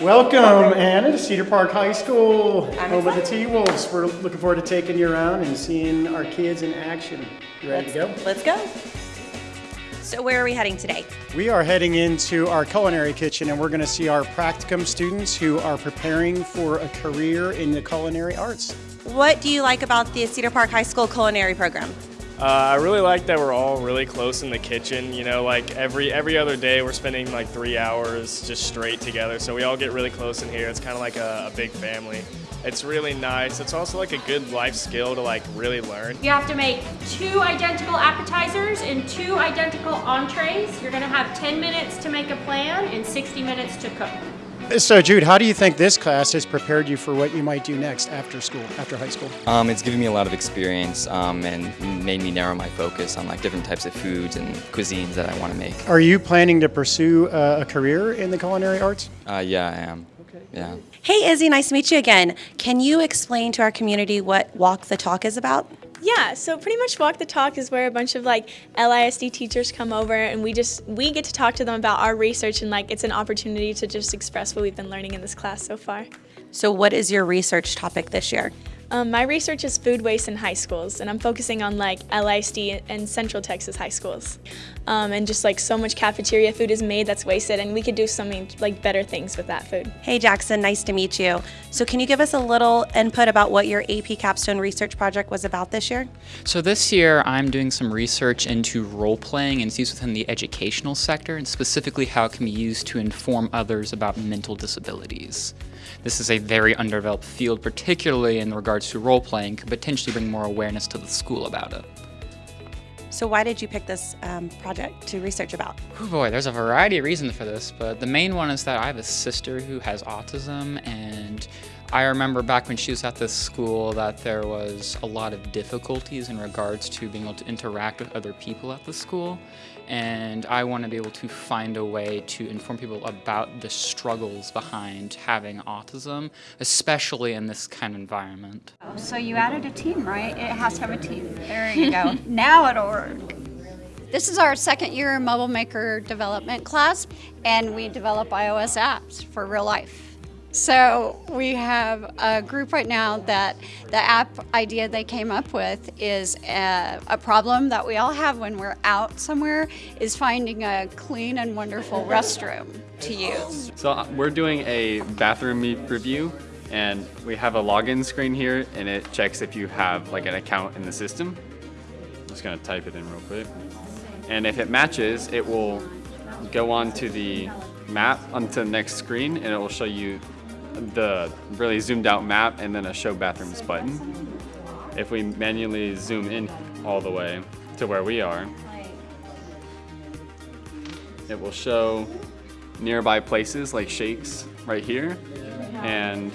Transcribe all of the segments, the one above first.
Welcome, Anna, to Cedar Park High School, I'm home of the. T-Wolves. We're looking forward to taking you around and seeing our kids in action. You ready to go? Let's go. So where are we heading today? We are heading into our culinary kitchen and we're going to see our practicum students who are preparing for a career in the culinary arts. What do you like about the Cedar Park High School culinary program? Uh, I really like that we're all really close in the kitchen. You know, like every every other day we're spending like three hours just straight together. So we all get really close in here. It's kind of like a, a big family. It's really nice. It's also like a good life skill to like really learn. You have to make two identical appetizers and two identical entrees. You're gonna have 10 minutes to make a plan and 60 minutes to cook. So, Jude, how do you think this class has prepared you for what you might do next after school, after high school? Um, it's given me a lot of experience um, and made me narrow my focus on like different types of foods and cuisines that I want to make. Are you planning to pursue uh, a career in the culinary arts? Uh, yeah, I am. Okay. Yeah. Hey Izzy, nice to meet you again. Can you explain to our community what Walk the Talk is about? Yeah, so pretty much Walk the Talk is where a bunch of like LISD teachers come over and we just we get to talk to them about our research and like it's an opportunity to just express what we've been learning in this class so far. So what is your research topic this year? Um, my research is food waste in high schools and I'm focusing on like LISD and Central Texas high schools. Um, and just like so much cafeteria food is made that's wasted and we could do something like better things with that food. Hey Jackson, nice to meet you. So can you give us a little input about what your AP Capstone research project was about this year? So this year I'm doing some research into role playing and it's used within the educational sector and specifically how it can be used to inform others about mental disabilities. This is a very underdeveloped field, particularly in regards to role playing, could potentially bring more awareness to the school about it. So why did you pick this um, project to research about? Oh boy, there's a variety of reasons for this, but the main one is that I have a sister who has autism, and I remember back when she was at this school that there was a lot of difficulties in regards to being able to interact with other people at the school, and I want to be able to find a way to inform people about the struggles behind having autism, especially in this kind of environment. So you added a team, right? It has to have a team. There you go. now it'll work. This is our second year mobile maker development class, and we develop iOS apps for real life. So we have a group right now that the app idea they came up with is a, a problem that we all have when we're out somewhere is finding a clean and wonderful restroom to use. So uh, we're doing a bathroom review and we have a login screen here and it checks if you have like an account in the system. I'm just gonna type it in real quick. And if it matches, it will go on to the map onto the next screen and it will show you the really zoomed out map and then a show bathrooms button. If we manually zoom in all the way to where we are, it will show nearby places like Shakes right here and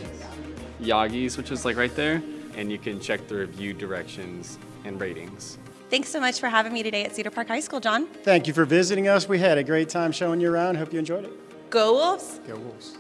Yagi's, which is like right there. And you can check the review directions and ratings. Thanks so much for having me today at Cedar Park High School, John. Thank you for visiting us. We had a great time showing you around. Hope you enjoyed it. Go Wolves! Go Wolves.